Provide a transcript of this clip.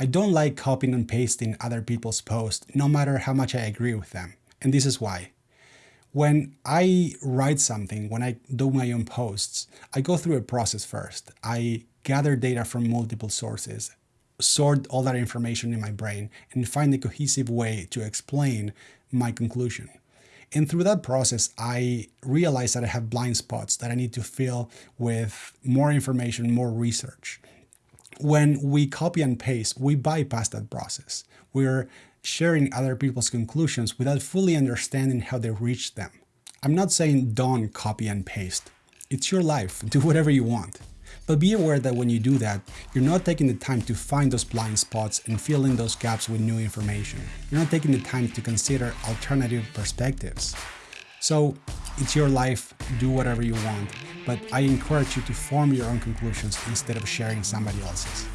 I don't like copying and pasting other people's posts, no matter how much I agree with them. And this is why. When I write something, when I do my own posts, I go through a process first. I gather data from multiple sources, sort all that information in my brain, and find a cohesive way to explain my conclusion. And through that process, I realize that I have blind spots that I need to fill with more information, more research. When we copy and paste, we bypass that process. We're sharing other people's conclusions without fully understanding how they reached them. I'm not saying don't copy and paste. It's your life. Do whatever you want. But be aware that when you do that, you're not taking the time to find those blind spots and fill in those gaps with new information. You're not taking the time to consider alternative perspectives. So it's your life, do whatever you want, but I encourage you to form your own conclusions instead of sharing somebody else's.